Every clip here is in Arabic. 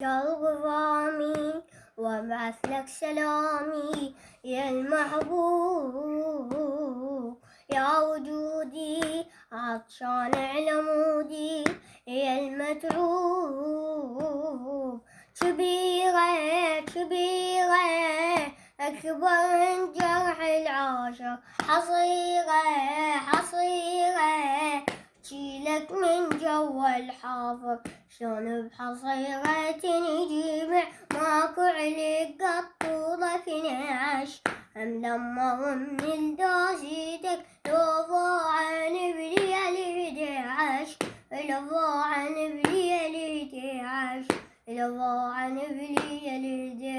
يا الغرامي وابعث لك سلامي. يا المحبوب يا وجودي عطشان على مودي. يا المتعوب كبيرة كبيرة أكبر من جرح العاشق حصيرة جو الحافظ شلون بحصيرة نجيب ماكو عليك قطورة في نعش أم لما من الدوسيتك لو ضاعن بريال عش لو ضاعن بريال عش لو ضاعن بريال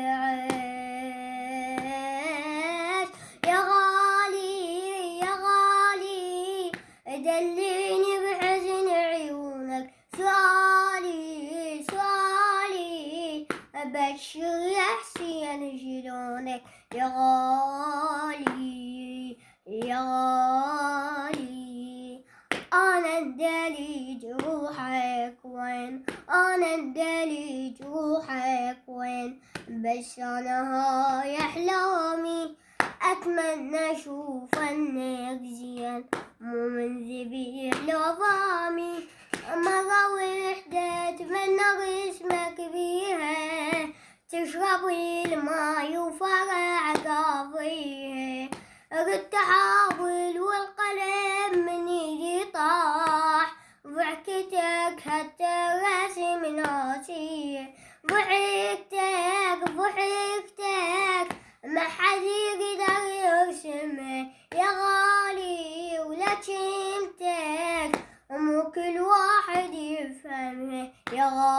عش يا غالي يا غالي دليني يا حسين شلونك يا غالي يا غالي أنا ندلي جروحك وين؟ أنا ندلي جروحك وين؟ بس أنا هاي أحلامي. أتمنى أشوف إنك زين مو من ذبيح لظامي مرة وحدة أتمنى اسمك بيها تشربي الماي وفرع قاضيها ردت أحاول والقلم من ايدي طاح. ضحكتك حتى راسي من راسي ضحكتك ضحكتك. ما حد يقدر يرسمه. يا غالي ولا كلمتك مو كل واحد يفهمه. يا غالي